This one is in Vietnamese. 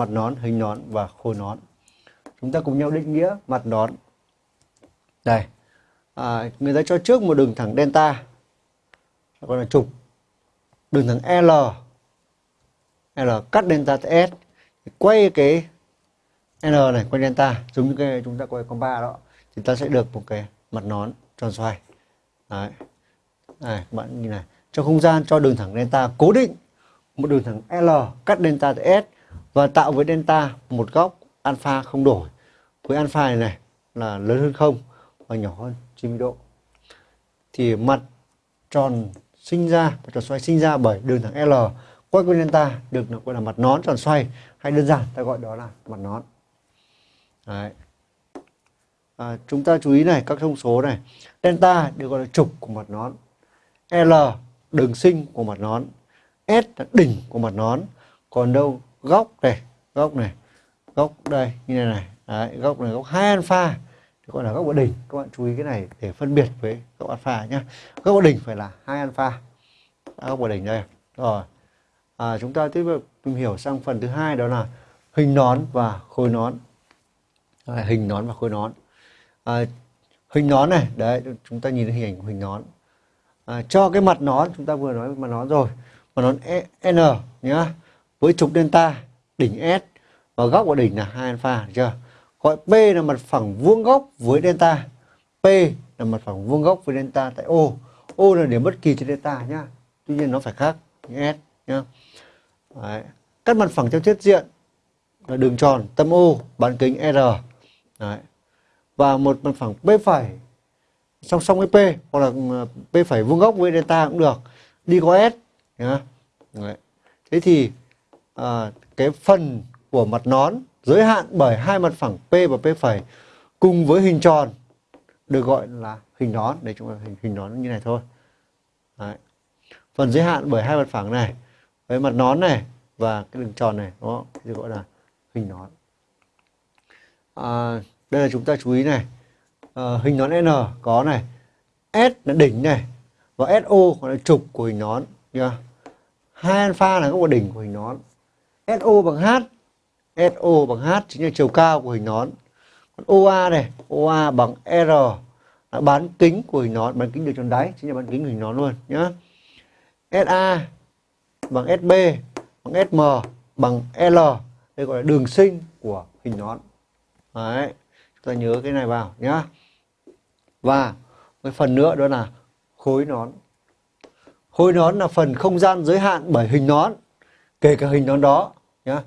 mặt nón, hình nón và khối nón. Chúng ta cùng nhau định nghĩa mặt nón. Đây, à, người ta cho trước một đường thẳng delta, gọi là trục. Đường thẳng L, L cắt delta S, quay cái L này quay delta, giống như cái chúng ta quay con ba đó, thì ta sẽ được một cái mặt nón tròn xoay. Đấy. Này, các bạn nhìn này, trong không gian cho đường thẳng delta cố định một đường thẳng L cắt delta S và tạo với delta một góc alpha không đổi. Với alpha này này là lớn hơn không và nhỏ hơn 90 độ. Thì mặt tròn sinh ra, mặt tròn xoay sinh ra bởi đường thẳng L quay quanh delta được gọi là mặt nón tròn xoay hay đơn giản ta gọi đó là mặt nón. Đấy. À, chúng ta chú ý này các thông số này delta được gọi là trục của mặt nón L đường sinh của mặt nón S là đỉnh của mặt nón còn đâu góc này góc này góc đây như này này. Đấy, góc này góc hai alpha. Gọi là góc ở đỉnh các bạn chú ý cái này để phân biệt với góc alpha nhé góc ở đỉnh phải là hai alpha. Góc ở đỉnh đây. Rồi. À, chúng ta tiếp tục tìm hiểu sang phần thứ hai đó là hình nón và khối nón. À, hình nón và khối nón. À, hình nón này đấy chúng ta nhìn thấy hình ảnh của hình nón. À, cho cái mặt nón chúng ta vừa nói mặt nón rồi. Mặt nón e, N nhá với trục delta, đỉnh S, và góc của đỉnh là 2 alpha, được chưa gọi P là mặt phẳng vuông góc với delta P là mặt phẳng vuông góc với delta tại O O là điểm bất kỳ trên delta nhá tuy nhiên nó phải khác như S nhá Đấy. cắt mặt phẳng theo thiết diện là đường tròn, tâm O, bán kính R Đấy. và một mặt phẳng P phẩy, song song với P, hoặc là ừ, P phẩy vuông góc với delta cũng được đi có S nhá. Đấy. thế thì à, cái phần của mặt nón giới hạn bởi hai mặt phẳng P và P phẩy cùng với hình tròn được gọi là hình nón. Để chúng ta hình hình nón như này thôi. Đấy. phần giới hạn bởi hai mặt phẳng này với mặt nón này và cái đường tròn này đó được gọi là hình nón. À, đây là chúng ta chú ý này. À, hình nón N có này S là đỉnh này và SO gọi là trục của hình nón nha hai alpha là góc đỉnh của hình nón. SO bằng H. SO bằng H chính là chiều cao của hình nón. Còn OA này OA bằng R là bán kính của hình nón, bán kính được tròn đáy, chính là bán kính hình nón luôn, nhá. SA bằng SB bằng SM bằng L, đây gọi là đường sinh của hình nón. Đấy, chúng ta nhớ cái này vào, nhá. Và cái phần nữa đó là khối nón. Khối nón là phần không gian giới hạn bởi hình nón, kể cả hình nón đó nhá